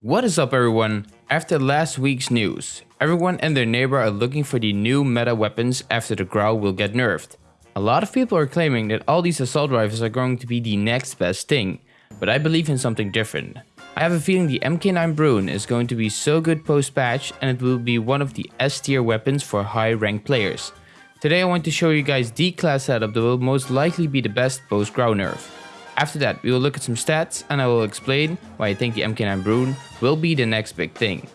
What is up everyone? After last week's news, everyone and their neighbor are looking for the new meta weapons after the Grau will get nerfed. A lot of people are claiming that all these assault rifles are going to be the next best thing, but I believe in something different. I have a feeling the MK9 Bruen is going to be so good post-patch and it will be one of the S tier weapons for high ranked players. Today I want to show you guys the class setup that will most likely be the best post-Grau nerf. After that, we will look at some stats and I will explain why I think the MK9 Bruen will be the next big thing.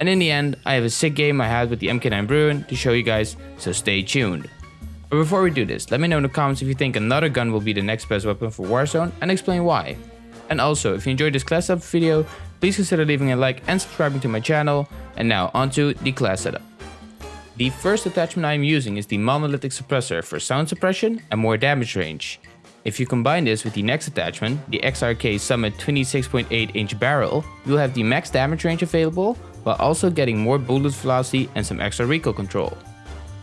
And in the end, I have a sick game I had with the MK9 Bruen to show you guys, so stay tuned. But before we do this, let me know in the comments if you think another gun will be the next best weapon for Warzone and explain why. And also, if you enjoyed this class setup video, please consider leaving a like and subscribing to my channel. And now onto the class setup. The first attachment I am using is the monolithic suppressor for sound suppression and more damage range. If you combine this with the next attachment, the XRK Summit 26.8 inch barrel, you'll have the max damage range available, while also getting more bullet velocity and some extra recoil control.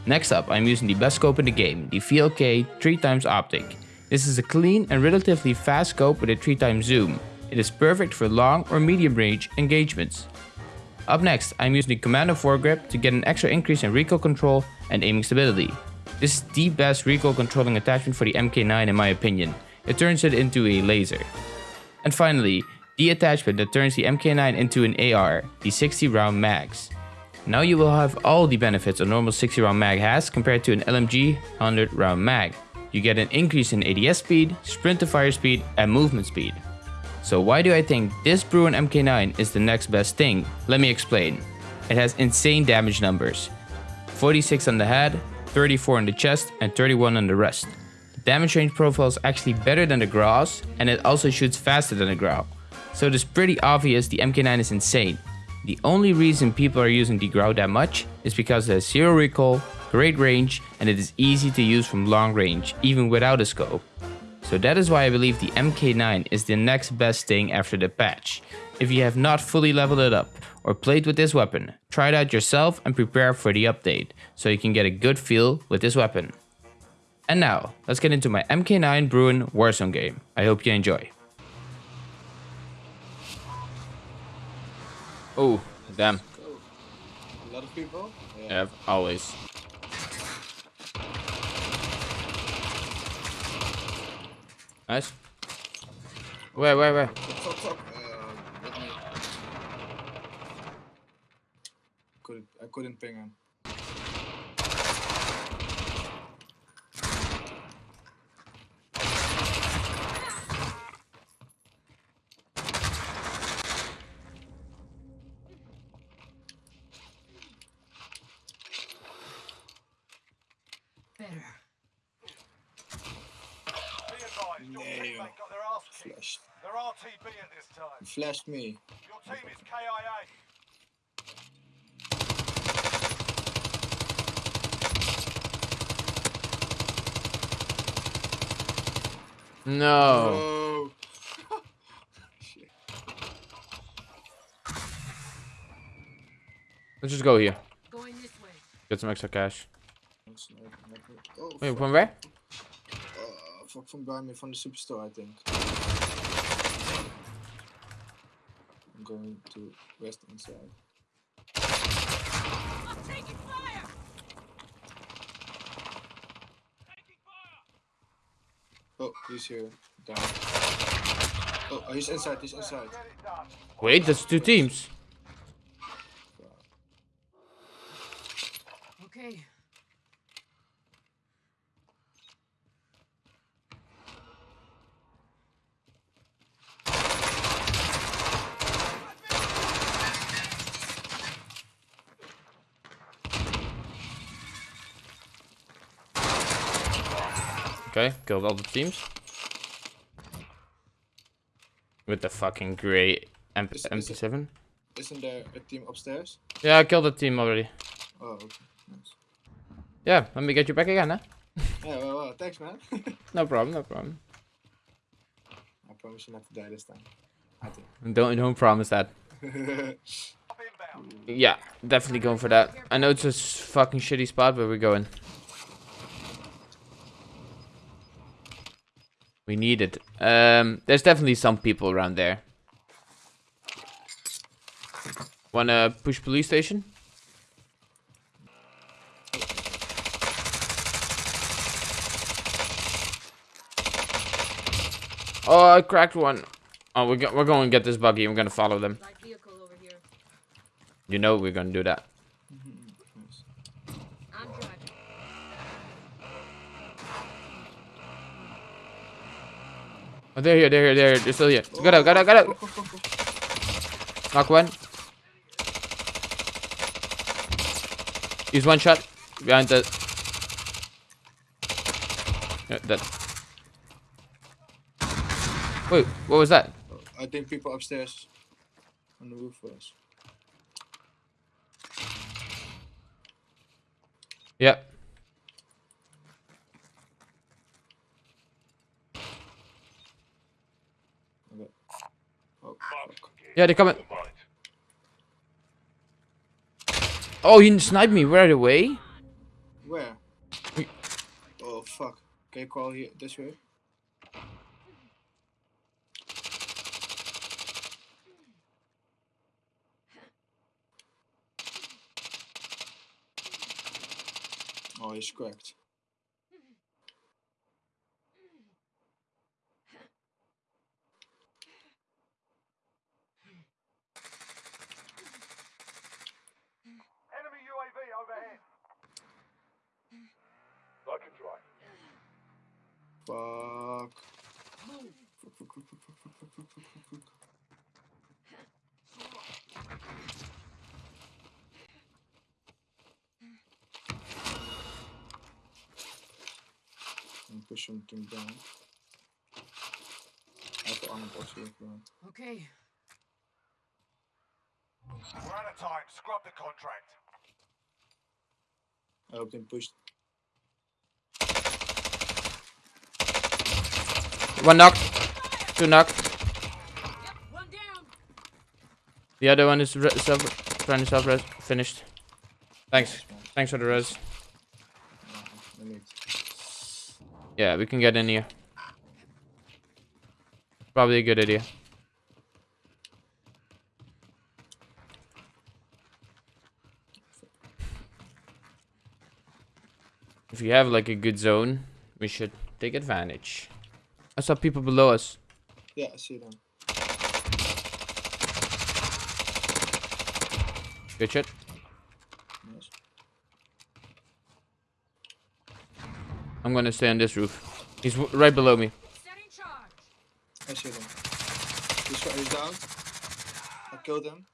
Next up, I'm using the best scope in the game, the VLK 3x optic. This is a clean and relatively fast scope with a 3x zoom. It is perfect for long or medium range engagements. Up next, I'm using the Commando foregrip to get an extra increase in recoil control and aiming stability. This is the best recoil controlling attachment for the MK9 in my opinion. It turns it into a laser. And finally, the attachment that turns the MK9 into an AR, the 60 round mags. Now you will have all the benefits a normal 60 round mag has compared to an LMG 100 round mag. You get an increase in ADS speed, sprint to fire speed, and movement speed. So why do I think this Bruen MK9 is the next best thing? Let me explain. It has insane damage numbers. 46 on the head, 34 on the chest and 31 on the rest. The damage range profile is actually better than the Grau's and it also shoots faster than the Grau. So it is pretty obvious the MK9 is insane. The only reason people are using the Grau that much is because it has zero recoil, great range and it is easy to use from long range even without a scope. So that is why I believe the MK9 is the next best thing after the patch. If you have not fully leveled it up or played with this weapon, try it out yourself and prepare for the update, so you can get a good feel with this weapon. And now, let's get into my MK9 Bruen Warzone game. I hope you enjoy. Oh, damn. A lot of people? Yeah, always. Nice. Where, where, where? Top, top. Uh, let me... Couldn't, ping him. Better. Be Nail. teammate got their ass kicked. Flashed. They're RTB at this time. Flashed me. Your team is KIA. No. Shit. Let's just go here. Going this way. Get some extra cash. That's not- not good. Oh, Wait, fuck. from where? Uh, from behind me from the superstore, I think. I'm going to rest inside. I'm taking fire! Oh, he's here. Down. Oh, he's inside, he's inside. Wait, that's two teams. Okay. Okay, killed all the teams. With the fucking grey MP Is- is it- MP7. Isn't there a team upstairs? Yeah, I killed the team already. Oh, okay. Nice. Yeah, let me get you back again, huh? Yeah, well, well, thanks, man. No problem, no problem. I promise you not to die this time. I think. Don't don't promise that. Yeah, definitely going for that. I know it's a fucking shitty spot, but we're going. We need it. Um, there's definitely some people around there. Wanna push police station? Oh, I cracked one. Oh, we're, go we're going to get this buggy. We're going to follow them. Light vehicle over here. You know we're going to do that. Nice. I'm driving. Oh, they're here. They're here. They're here. They're still here. Got out. Got out. Got out. Knock one. He's one shot. Behind the... Yeah, that. Wait, what was that? I think people upstairs on the roof was. Yeah. Okay. Oh, fuck. Yeah, they're coming. Oh, he sniped me right away. Where? We- Oh fuck. Okay, call here this way. Oh, he's cracked. Fuck. And pushing him down. I've got Okay. We're out of time. Scrub the contract. I have been pushed One knock. Two knocked. Yep, one. The other one is self trying to self res finished. Thanks. Thanks for the res. Yeah, we can get in here. Probably a good idea. If you have like a good zone, we should take advantage. I saw people below us. Yeah, I see them. Good shit. Nice. I'm gonna stay on this roof. He's w right below me. I see them. This one is down. I killed him.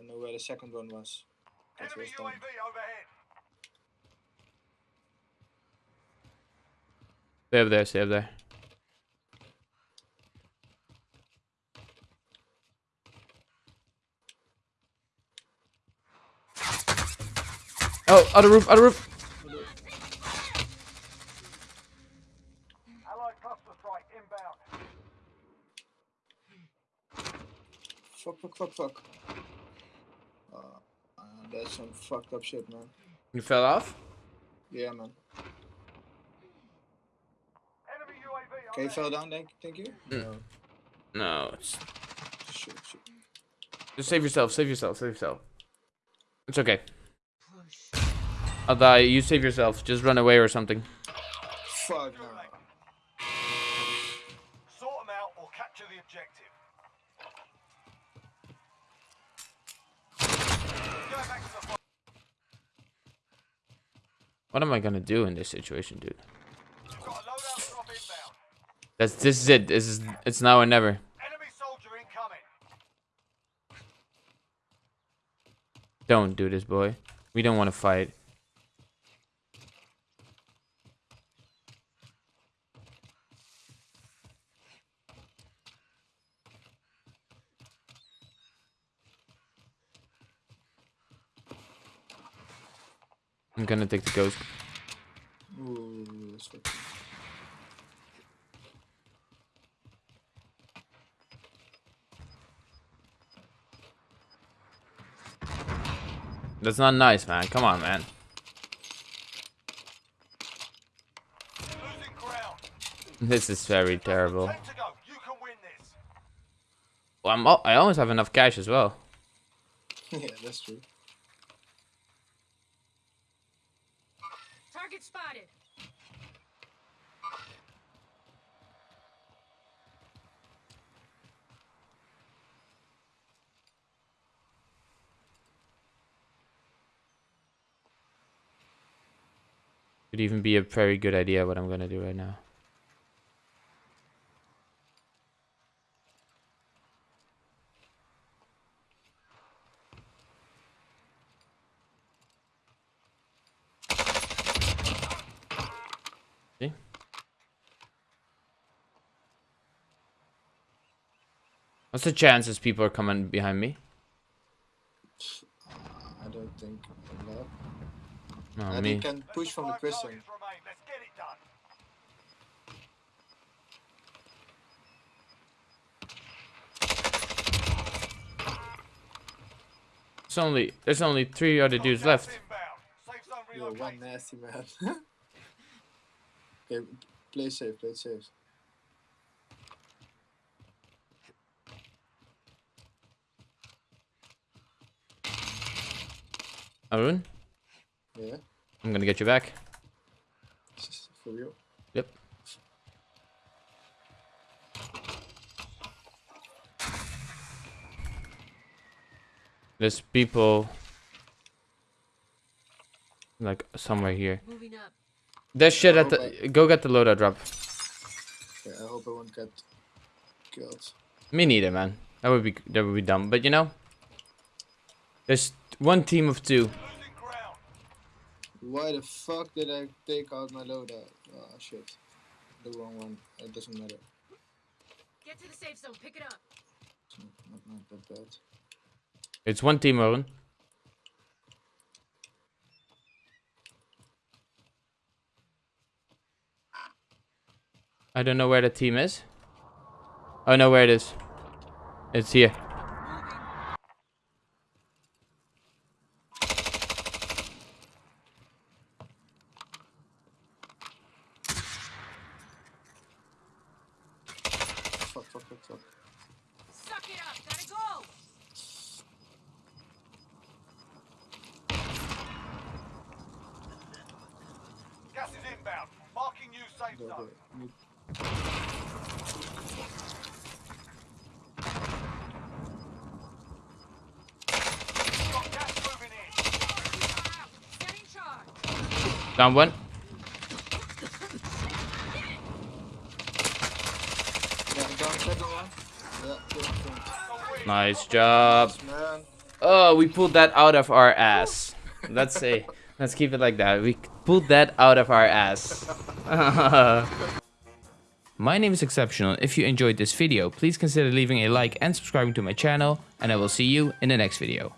I know where the second one was. That Enemy was down. Stay up there, stay up there. Oh, other roof, other roof. Allied cluster strike inbound. Fuck, fuck, fuck, fuck. Uh, uh, that's some fucked up shit, man. You fell off? Yeah, man. Enemy UAV Okay, fell down, thank, thank you. Mm. No, it's... Shit, shit. just save yourself, save yourself, save yourself. It's okay. Push. I'll die. You save yourself. Just run away or something. Fuck, no. Sort them out or capture the objective. Go back to the fight. What am I gonna do in this situation, dude? That's this is it. This is it's now or never. Enemy soldier incoming. Don't do this, boy. We don't want to fight. I'm gonna take the ghost. Ooh, that's fucking. That's not nice, man. Come on, man. This is very terrible. Ten to go. You can win this. Well, I'm I almost have enough cash as well. yeah, that's true. Target spotted. Could even be a very good idea what I'm gonna do right now. See? What's the chances people are coming behind me? I don't think. No, and me. he can push from the Five prison. targets remain. Let's get it done. It's only there's only three other dudes left. Inbound. Safe zone You're one nasty man. okay, play safe, play safe. Arun, Yeah, I'm gonna get you back. for real. Yep. There's people like somewhere here. Moving up. There's shit at the. Go get the loadout drop. Okay, I hope I won't get killed. Me neither, man. That would be that would be dumb. But you know, there's one team of two. Losing ground. Why the fuck did I take out my loadout? Oh ah, shit. The wrong one. It doesn't matter. Get to the safe zone. Pick it up. It's not, not, not that bad. It's one team, Arun. I don't know where the team is. Oh no, where it is. It's here. Suck it up. Gotta go. Gas is inbound. Marking new safe Go, zone. go. Need- Got gas moving in. Setting charge. Down one. Yeah, down second one. Yeah, good point. So we- Nice job. Oh, we pulled that out of our ass. Let's say, let's keep it like that. We pulled that out of our ass. my name is Exceptional. If you enjoyed this video, please consider leaving a like and subscribing to my channel, and I will see you in the next video.